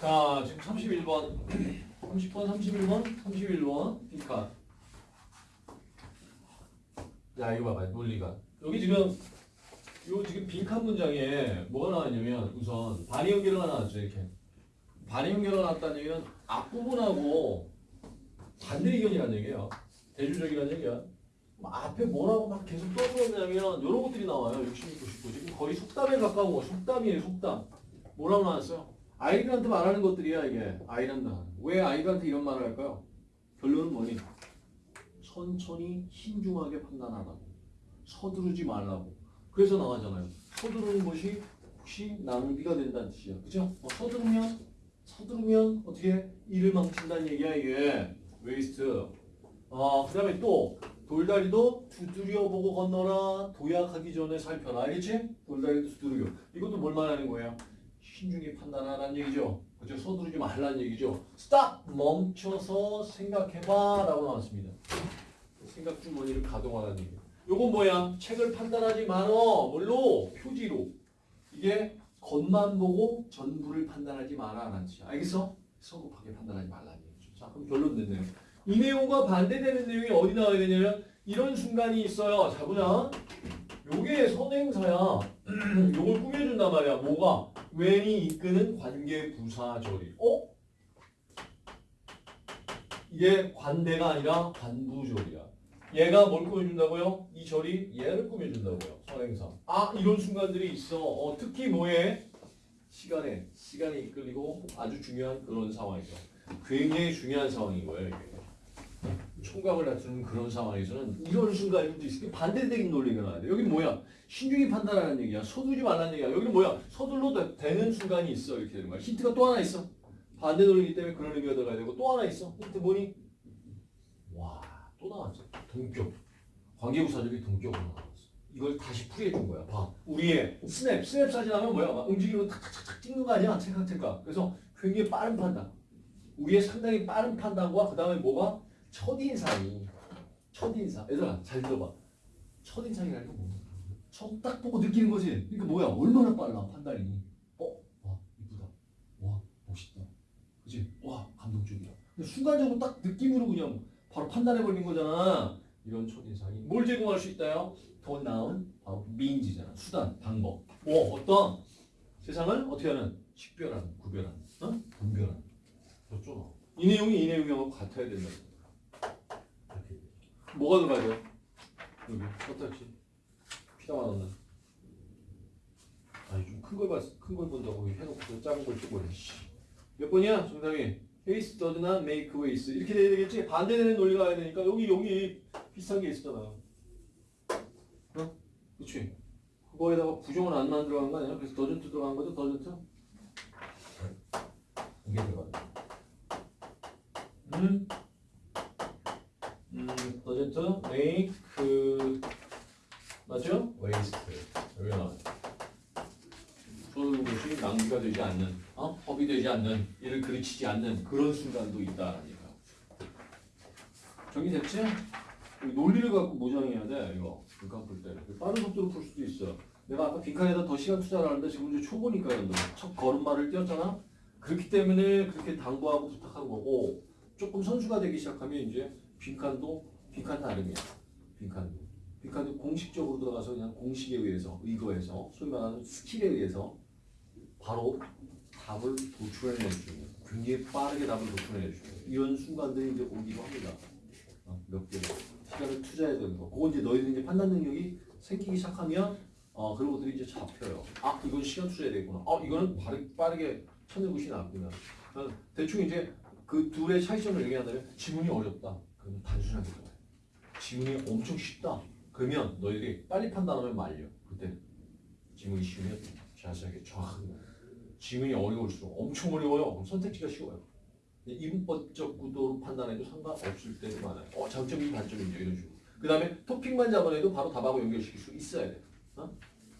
자, 지금 31번. 30번, 31번, 31번. 빈칸. 야, 이거 봐봐. 논리가. 여기 지금 요 지금 빈칸 문장에 뭐가 나왔냐면 우선 반의 연결어가 나왔죠, 이렇게. 반의 연결어가 나왔다는 얘기는 앞부분하고 반대 의견이라는 얘기예요. 대조적이라는 얘기야. 뭐 앞에 뭐라고 막 계속 떠들었냐면 이런 것들이 나와요. 66, 99. 지금 거의 속담에 가까운 거. 속담이에요, 속담. 뭐라고 나왔어요? 아이들한테 말하는 것들이야, 이게. 아이란다. 왜 아이들한테 이런 말을 할까요? 결론은 뭐니? 천천히 신중하게 판단하라고. 서두르지 말라고. 그래서 나가잖아요. 서두르는 것이 혹시 낭비가 된다는 뜻이야. 그죠? 어, 서두르면, 서두르면 어떻게 일을 망친다는 얘기야, 이게. waste. 아, 그 다음에 또, 돌다리도 두드려보고 건너라. 도약하기 전에 살펴라. 알겠지? 돌다리도 두드려. 이것도 뭘 말하는 거예요? 신중히 판단하라는 얘기죠. 그죠? 서두르지 말라는 얘기죠. 스탑! 멈춰서 생각해봐. 라고 나왔습니다. 생각 주머니를 가동하라는 얘기. 요건 뭐야? 책을 판단하지 말어. 뭘로? 표지로. 이게 겉만 보고 전부를 판단하지 마라 라는 뜻이야. 알겠어? 성급하게 판단하지 말라는 얘기죠. 자, 그럼 결론 됐네요. 이 내용과 반대되는 내용이 어디 나와야 되냐면 이런 순간이 있어요. 자, 보자. 요게 선행사야. 요걸 꾸며준단 말이야. 뭐가? 웬이 이끄는 관계 부사 조리. 어? 이게 관대가 아니라 관부조리야. 얘가 뭘 꾸며준다고요? 이 절이 얘를 꾸며준다고요. 선행사. 아 이런 순간들이 있어. 어, 특히 뭐에? 시간에. 시간에 이끌리고 아주 중요한 그런 상황이죠. 굉장히 중요한 상황인 거예요. 이게. 총각을 다투는 그런 상황에서는 이런 순간들도 있으니 반대적인 논리가 나와야 돼. 여기 뭐야? 신중히 판단하는 얘기야. 서두르지 말라는 얘기야. 여기는 뭐야? 서둘러도 되는 순간이 있어. 이렇게 되는 거야. 힌트가 또 하나 있어. 반대 논리이기 때문에 그런 의미가 들어가야 되고 또 하나 있어. 힌트 뭐니? 와, 또 나왔죠. 동격. 관계부사절이 동격으로 나왔어. 이걸 다시 풀이해 준 거야. 봐. 우리의 스냅, 스냅 사진 하면 뭐야? 막 움직이고 탁탁탁탁 찍는 거 아니야? 찰칵찰칵. 그래서 굉장히 빠른 판단. 우리의 상당히 빠른 판단과 그 다음에 뭐가? 첫인상이. 첫인상. 얘들아, 잘 들어봐. 첫인상이라는 게 뭐야? 처음 딱 보고 느끼는 거지. 그러니까 뭐야? 얼마나 빨라, 판단이. 어? 와, 이쁘다. 와, 멋있다. 그지? 와, 감동적이다. 근데 순간적으로 딱 느낌으로 그냥 바로 판단해버리는 거잖아. 이런 첫인상이. 뭘 제공할 수 있다요? 더 나은 바로 미인지잖아. 수단, 방법. 뭐, 어떤 세상을 어떻게 하는? 식별하는, 구별하는, 어? 분별하는. 그렇죠? 이 내용이 이 내용하고 같아야 된다. 뭐가 들어가죠? 여기, 어떻지? 피다 맞았나? 아니, 좀 큰 걸 봤, 큰걸 본다고 해놓고 작은 걸. 씨. 몇 번이야? 정답이. Haste does not make waste. 이렇게 돼야 되겠지? 반대되는 논리가 와야 되니까 여기 여기 비슷한 게 있었잖아. 어? 그치? 그거에다가 부정을 안 만들어간 거 아니야? 그래서 더전트 들어간 거죠? 더전트? 이게 들어가요. 음? 음, 더전트 make 그 맞죠? waste 나와요. 쏘는 것이 낭비가 되지 않는, 어? 허비 되지 않는, 이를 그르치지 않는 그런 순간도 있다라니까. 정리됐지? 이 논리를 갖고 모정해야 돼, 이거. 빈칸 풀 때. 빠른 속도로 풀 수도 있어. 내가 아까 빈칸에다 더 시간 투자를 하는데 지금 이제 초보니까 첫 걸음마를 뛰었잖아? 그렇기 때문에 그렇게 당부하고 부탁한 거고, 조금 선수가 되기 시작하면 이제 빈칸도 빈칸 나름이야. 빈칸도. 빈칸도 공식적으로 들어가서 그냥 공식에 의해서, 의거해서, 소위 말하는 스킬에 의해서 바로 답을 도출해낼 수 있는 굉장히 빠르게 답을 도출해낼 수 있는 이런 순간들이 이제 오기도 합니다. 어, 몇 개. 시간을 투자해야 되는 거. 그건 이제 너희들 이제 판단 능력이 생기기 시작하면 어, 그런 것들이 이제 잡혀요. 아, 이건 시간 투자해야 되구나. 아, 이거는 빠르, 빠르게 찾는 것이 낫구나. 어, 대충 이제 그 둘의 차이점을 얘기한다면 지문이 어렵다. 그러면 단순하게 들어요. 지문이 엄청 쉽다. 그러면 너희들이 빨리 판단하면 말려. 그때 지문이 쉬우면 자세하게 정확하게. 지문이 어려울수록 엄청 어려워요. 그럼 선택지가 쉬워요. 이분법적 구도로 판단해도 상관없을 때도 많아요. 어, 장점이 단점이죠. 이런 식으로. 그 다음에 토픽만 잡아내도 바로 답하고 연결시킬 수 있어야 돼. 어?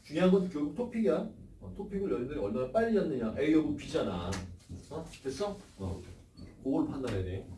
중요한 건 결국 토픽이야. 어, 토픽을 너희들이 얼마나 빨리 잡느냐. A of B잖아. 어? 됐어? 어. 그걸 판단해야 돼.